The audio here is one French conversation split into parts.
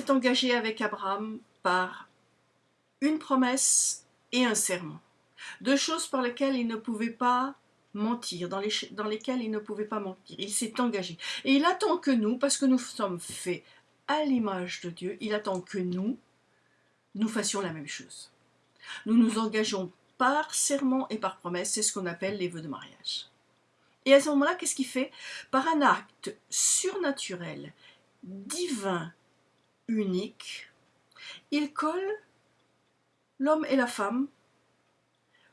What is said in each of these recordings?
s'est engagé avec Abraham par une promesse et un serment. Deux choses par lesquelles il ne pouvait pas mentir, dans, les, dans lesquelles il ne pouvait pas mentir. Il s'est engagé. Et il attend que nous, parce que nous sommes faits à l'image de Dieu, il attend que nous, nous fassions la même chose. Nous nous engageons par serment et par promesse, c'est ce qu'on appelle les vœux de mariage. Et à ce moment-là, qu'est-ce qu'il fait? Par un acte surnaturel, divin, unique, il colle l'homme et la femme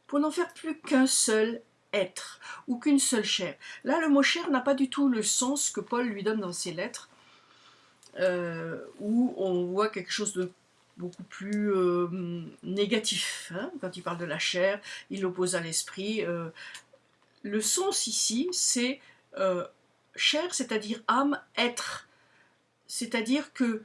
pour n'en faire plus qu'un seul être ou qu'une seule chair. Là, le mot chair n'a pas du tout le sens que Paul lui donne dans ses lettres, euh, où on voit quelque chose de beaucoup plus euh, négatif. Hein. Quand il parle de la chair, il l'oppose à l'esprit. Euh. le sens ici, c'est chair, c'est-à-dire âme, être. C'est-à-dire que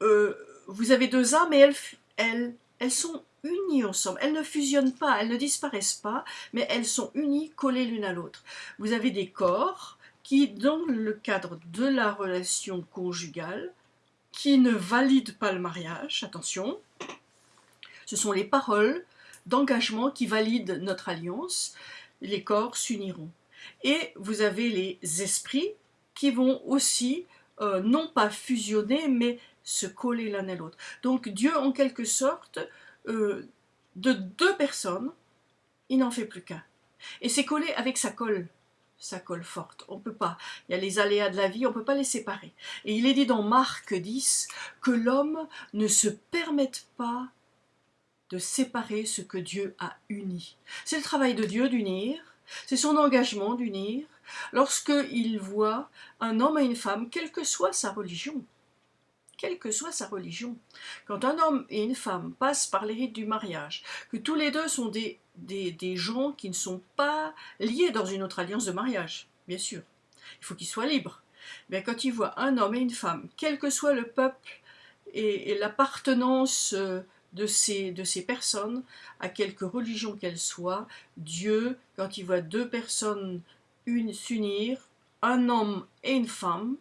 vous avez deux âmes et elles sont unies ensemble. Elles ne fusionnent pas, elles ne disparaissent pas, mais elles sont unies, collées l'une à l'autre. Vous avez des corps qui, dans le cadre de la relation conjugale, qui ne valident pas le mariage, attention, ce sont les paroles d'engagement qui valident notre alliance, les corps s'uniront. Et vous avez les esprits qui vont aussi, euh, non pas fusionner, mais se coller l'un à l'autre. Donc Dieu, en quelque sorte, euh, de deux personnes, il n'en fait plus qu'un. Et c'est collé avec sa colle, sa colle forte. On ne peut pas. Il y a les aléas de la vie, on ne peut pas les séparer. Et il est dit dans Marc 10 que l'homme ne se permette pas de séparer ce que Dieu a uni. C'est le travail de Dieu d'unir, c'est son engagement d'unir, lorsqu'il voit un homme et une femme, quelle que soit sa religion quelle que soit sa religion. Quand un homme et une femme passent par les rites du mariage, que tous les deux sont des, des, gens qui ne sont pas liés dans une autre alliance de mariage, bien sûr, il faut qu'ils soient libres. Mais quand ils voient un homme et une femme, quel que soit le peuple et, l'appartenance euh, de ces, de ces personnes, à quelque religion qu'elle soit, Dieu, quand il voit deux personnes s'unir, un homme et une femme,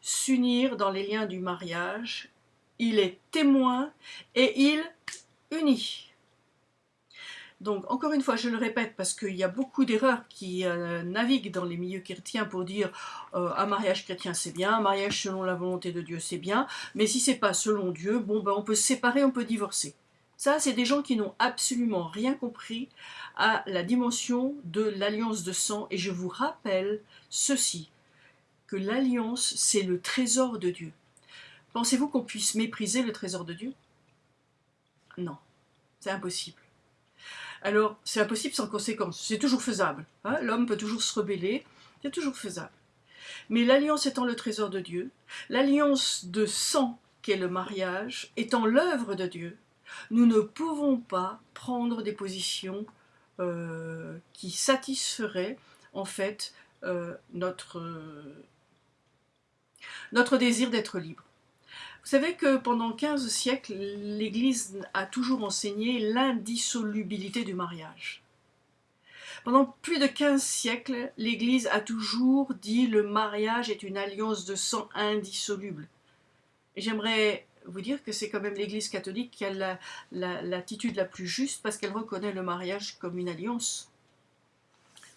s'unir dans les liens du mariage, il est témoin et il unit. Donc, encore une fois, je le répète parce qu'il y a beaucoup d'erreurs qui euh, naviguent dans les milieux chrétiens pour dire euh, un mariage chrétien c'est bien, un mariage selon la volonté de Dieu c'est bien, mais si c'est pas selon Dieu, bon ben on peut se séparer, on peut divorcer. Ça, c'est des gens qui n'ont absolument rien compris à la dimension de l'alliance de sang. Et je vous rappelle ceci, que l'alliance, c'est le trésor de Dieu. Pensez-vous qu'on puisse mépriser le trésor de Dieu? Non, c'est impossible. Alors, c'est impossible sans conséquence, c'est toujours faisable. Hein. L'homme peut toujours se rebeller, c'est toujours faisable. Mais l'alliance étant le trésor de Dieu, l'alliance de sang qu'est le mariage, étant l'œuvre de Dieu, nous ne pouvons pas prendre des positions euh, qui satisferaient en fait euh, notre, notre désir d'être libre. Vous savez que pendant 15 siècles, l'Église a toujours enseigné l'indissolubilité du mariage. Pendant plus de 15 siècles, l'Église a toujours dit le mariage est une alliance de sang indissoluble. J'aimerais vous dire que c'est quand même l'Église catholique qui a l'attitude la, la plus juste parce qu'elle reconnaît le mariage comme une alliance.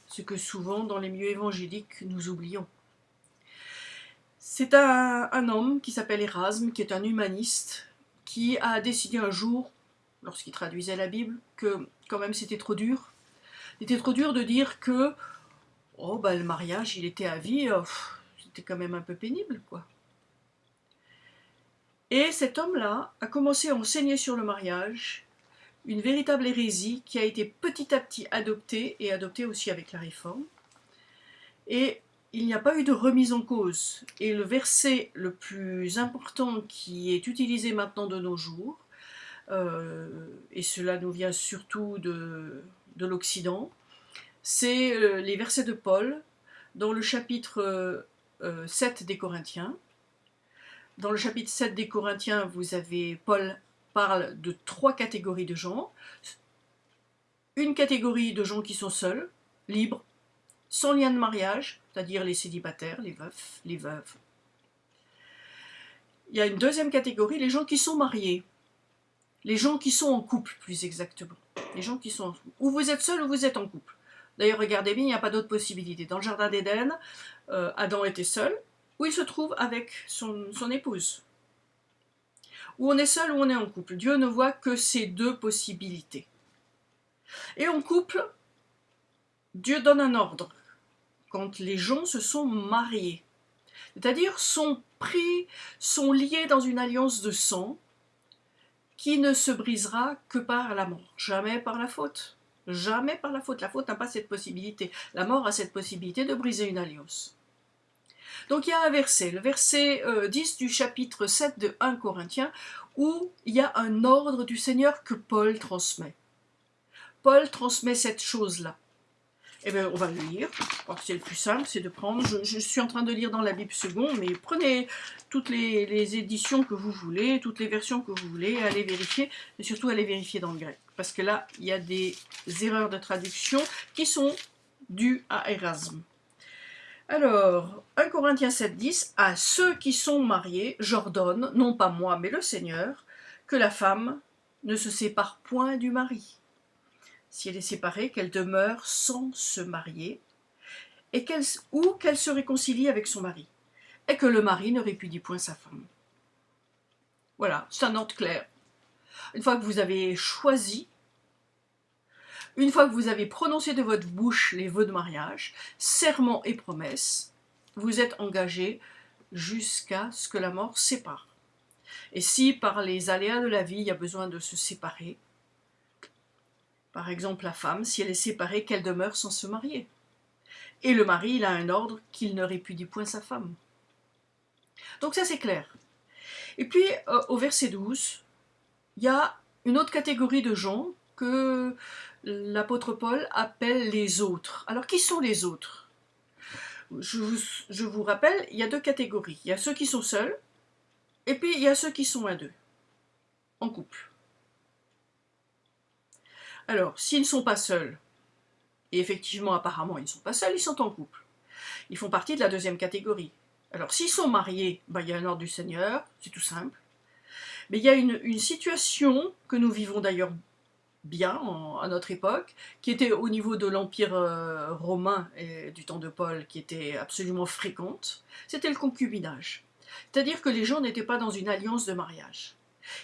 Ce que souvent dans les milieux évangéliques nous oublions. C'est un, homme qui s'appelle Erasme, qui est un humaniste, qui a décidé un jour, lorsqu'il traduisait la Bible, que quand même c'était trop dur. C'était trop dur de dire que oh, bah, le mariage, il était à vie, euh, c'était quand même un peu pénible, quoi. Et cet homme-là a commencé à enseigner sur le mariage, une véritable hérésie qui a été petit à petit adoptée, et adoptée aussi avec la réforme. Et il n'y a pas eu de remise en cause. Et le verset le plus important qui est utilisé maintenant de nos jours, euh, et cela nous vient surtout de, de l'Occident, c'est euh, les versets de Paul dans le chapitre 7 euh, des Corinthiens. Dans le chapitre 7 des Corinthiens, vous avez Paul parle de trois catégories de gens. Une catégorie de gens qui sont seuls, libres, sans lien de mariage, c'est-à-dire les célibataires, les veufs, les veuves. il y a une deuxième catégorie, les gens qui sont mariés. Les gens qui sont en couple, plus exactement. Les gens qui sont. Ou vous êtes seul ou vous êtes en couple. D'ailleurs, regardez bien, il n'y a pas d'autre possibilité. Dans le jardin d'Éden, euh, Adam était seul, où il se trouve avec son épouse. Ou on est seul ou on est en couple. Dieu ne voit que ces deux possibilités. Et en couple, Dieu donne un ordre quand les gens se sont mariés. C'est-à-dire sont pris, sont liés dans une alliance de sang qui ne se brisera que par la mort, jamais par la faute. Jamais par la faute. La faute n'a pas cette possibilité. La mort a cette possibilité de briser une alliance. Donc il y a un verset, le verset 10 euh, du chapitre 7 de 1 Corinthiens, où il y a un ordre du Seigneur que Paul transmet. Paul transmet cette chose-là. Eh bien, on va le lire. C'est le plus simple, c'est de prendre. Je, suis en train de lire dans la Bible seconde, mais prenez toutes les, éditions que vous voulez, toutes les versions que vous voulez, allez vérifier, et surtout allez vérifier dans le grec. Parce que là, il y a des erreurs de traduction qui sont dues à Erasme. Alors, 1 Corinthiens 7, 10, à ceux qui sont mariés, j'ordonne, non pas moi, mais le Seigneur, que la femme ne se sépare point du mari si elle est séparée, qu'elle demeure sans se marier, ou qu'elle se réconcilie avec son mari, et que le mari ne répudie point sa femme. Voilà, c'est un ordre clair. Une fois que vous avez choisi, une fois que vous avez prononcé de votre bouche les vœux de mariage, serment et promesses, vous êtes engagé jusqu'à ce que la mort sépare. Et si par les aléas de la vie, il y a besoin de se séparer, par exemple, la femme, si elle est séparée, qu'elle demeure sans se marier. Et le mari, il a un ordre qu'il ne répudie point sa femme. Donc ça, c'est clair. Et puis, euh, au verset 12, il y a une autre catégorie de gens que l'apôtre Paul appelle les autres. Alors, qui sont les autres? Je vous, je vous rappelle, il y a deux catégories. Il y a ceux qui sont seuls, et puis il y a ceux qui sont à deux, en couple. Alors, s'ils ne sont pas seuls, et effectivement, apparemment, ils ne sont pas seuls, ils sont en couple. Ils font partie de la deuxième catégorie. Alors, s'ils sont mariés, bah, il y a un ordre du Seigneur, c'est tout simple. Mais il y a une, situation que nous vivons d'ailleurs bien à notre époque, qui était au niveau de l'Empire euh, romain et du temps de Paul, qui était absolument fréquente, c'était le concubinage. C'est-à-dire que les gens n'étaient pas dans une alliance de mariage.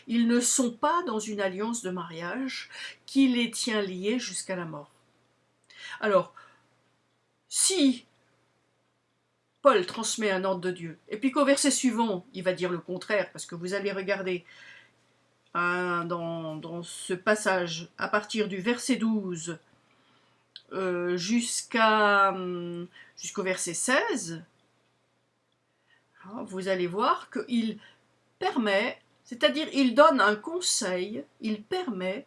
Ils ne sont pas dans une alliance de mariage qui les tient liés jusqu'à la mort. Alors, si Paul transmet un ordre de Dieu, et puis qu'au verset suivant, il va dire le contraire, parce que vous allez regarder hein, dans, ce passage, à partir du verset 12 euh, hum, jusqu'au verset 16, hein, vous allez voir qu'il permet c'est-à-dire, il donne un conseil, il permet,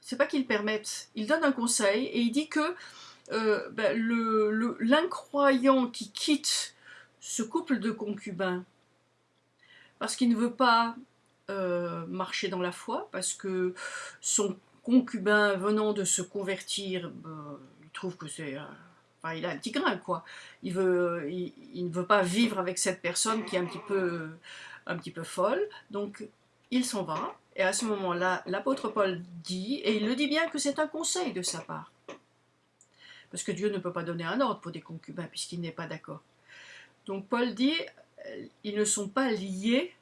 c'est pas qu'il permette, il donne un conseil et il dit que euh, ben, l'incroyant qui quitte ce couple de concubins parce qu'il ne veut pas euh, marcher dans la foi, parce que son concubin venant de se convertir, ben, il trouve que c'est... Il a un petit grain, quoi. Il, ne veut pas vivre avec cette personne qui est un petit peu un petit peu folle, donc il s'en va, et à ce moment-là, l'apôtre Paul dit, et il le dit bien que c'est un conseil de sa part, parce que Dieu ne peut pas donner un ordre pour des concubins, puisqu'il n'est pas d'accord. Donc Paul dit, euh, ils ne sont pas liés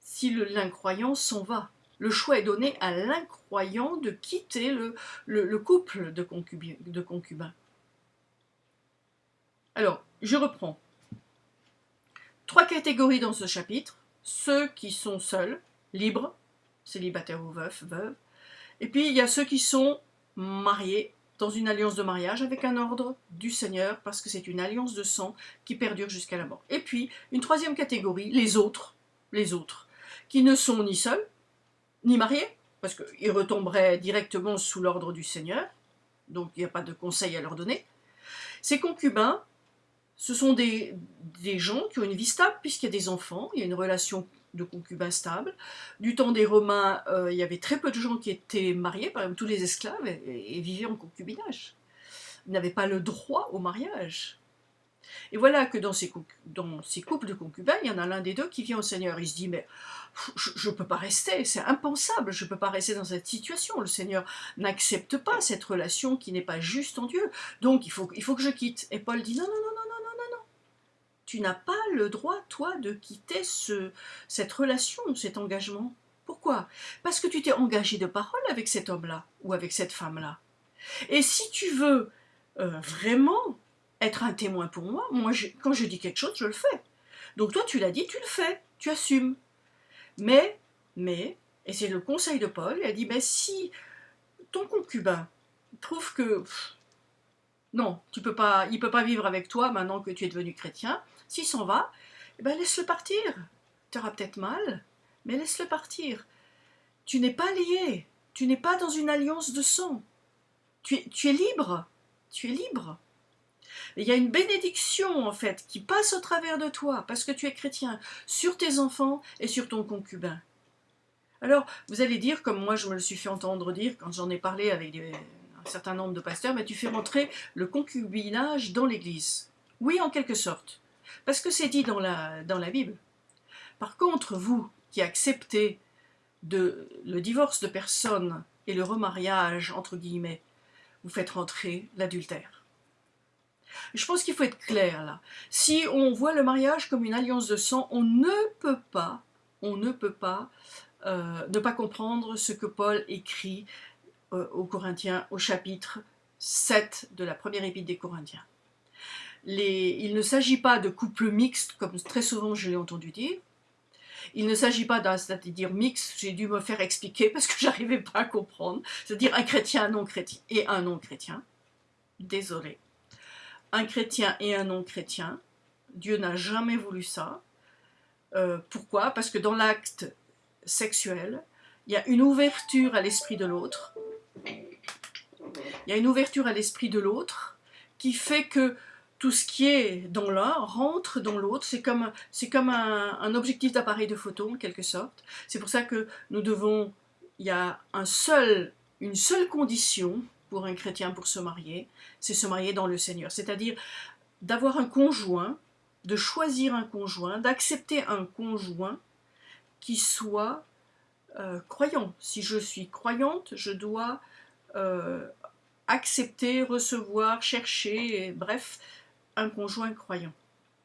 si l'incroyant s'en va. Le choix est donné à l'incroyant de quitter le, couple de concubins. Alors, je reprends trois catégories dans ce chapitre. Ceux qui sont seuls, libres, célibataires ou veufs, veuves. Et puis il y a ceux qui sont mariés dans une alliance de mariage avec un ordre du Seigneur, parce que c'est une alliance de sang qui perdure jusqu'à la mort. Et puis, une troisième catégorie, les autres, les autres, qui ne sont ni seuls, ni mariés, parce qu'ils retomberaient directement sous l'ordre du Seigneur, donc il n'y a pas de conseil à leur donner. Ces concubins ce sont des, des gens qui ont une vie stable puisqu'il y a des enfants, il y a une relation de concubins stable. Du temps des Romains, euh, il y avait très peu de gens qui étaient mariés, par exemple tous les esclaves, et, vivaient en concubinage. Ils n'avaient pas le droit au mariage. Et voilà que dans ces, couples de concubins, il y en a l'un des deux qui vient au Seigneur. Il se dit, mais je ne peux pas rester, c'est impensable, je ne peux pas rester dans cette situation. Le Seigneur n'accepte pas cette relation qui n'est pas juste en Dieu. Donc il faut, il faut que je quitte. Et Paul dit, non, non, non, non, tu n'as pas le droit, toi, de quitter ce, cette relation, cet engagement. Pourquoi? Parce que tu t'es engagé de parole avec cet homme-là ou avec cette femme-là. Et si tu veux euh, vraiment être un témoin pour moi, moi quand je dis quelque chose, je le fais. Donc toi, tu l'as dit, tu le fais, tu assumes. Mais, mais, et c'est le conseil de Paul, il a dit, si ton concubin trouve que non, tu peux pas, il ne peut pas vivre avec toi maintenant que tu es devenu chrétien, s'il s'en va, eh ben laisse-le partir. Tu auras peut-être mal, mais laisse-le partir. Tu n'es pas lié, tu n'es pas dans une alliance de sang. Tu es, tu es libre, tu es libre. Il y a une bénédiction en fait qui passe au travers de toi parce que tu es chrétien sur tes enfants et sur ton concubin. Alors vous allez dire, comme moi je me le suis fait entendre dire quand j'en ai parlé avec un certain nombre de pasteurs, mais tu fais rentrer le concubinage dans l'Église. Oui, en quelque sorte, parce que c'est dit dans la, Bible. Par contre, vous qui acceptez de, le divorce de personnes et le remariage, entre guillemets, vous faites rentrer l'adultère. Je pense qu'il faut être clair là. Si on voit le mariage comme une alliance de sang, on ne peut pas, on ne peut pas euh, ne pas comprendre ce que Paul écrit euh, aux Corinthiens au chapitre 7 de la première épître des Corinthiens. Il ne s'agit pas de couple mixte, comme très souvent je l'ai entendu dire. Il ne s'agit pas d'un, c'est-à-dire mixte, j'ai dû me faire expliquer parce que j'arrivais pas à comprendre, c'est-à-dire un chrétien non-chrétien et un non-chrétien. Désolé un chrétien et un non-chrétien. Dieu n'a jamais voulu ça. Euh, pourquoi? Parce que dans l'acte sexuel, il y a une ouverture à l'esprit de l'autre. Il y a une ouverture à l'esprit de l'autre qui fait que tout ce qui est dans l'un rentre dans l'autre. C'est comme, un, objectif d'appareil de photo en quelque sorte. C'est pour ça que nous devons, il y a une seule condition pour un chrétien pour se marier, c'est se marier dans le Seigneur. C'est-à-dire d'avoir un conjoint, de choisir un conjoint, d'accepter un conjoint qui soit euh, croyant. Si je suis croyante, je dois euh, accepter, recevoir, chercher, bref, conjoint croyant.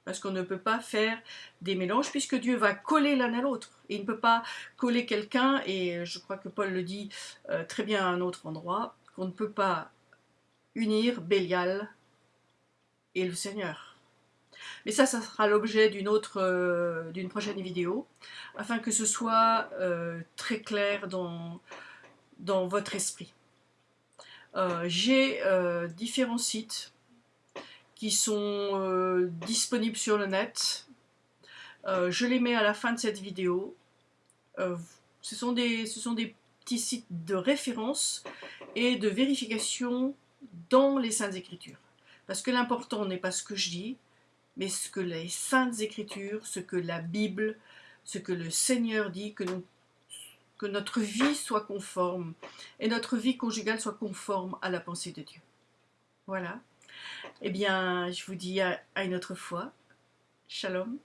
Parce qu'on ne peut pas faire des mélanges puisque Dieu va coller l'un à l'autre. Il ne peut pas coller quelqu'un, et je crois que Paul le dit euh, très bien à un autre endroit, qu'on ne peut pas unir Bélial et le Seigneur. Mais ça, ça sera l'objet d'une autre, euh, d'une prochaine vidéo, afin que ce soit euh, très clair dans, dans votre esprit. J'ai différents sites qui sont disponibles sur le net. je les mets à la fin de cette vidéo. ce, sont des, ce sont des petits sites de référence et de vérification dans les Saintes Écritures. Parce que l'important n'est pas ce que je dis, mais ce que les Saintes Écritures, ce que la Bible, ce que le Seigneur dit, que, que notre vie soit conforme, et notre vie conjugale soit conforme à la pensée de Dieu. Voilà. Eh bien, je vous dis à une autre fois. Shalom.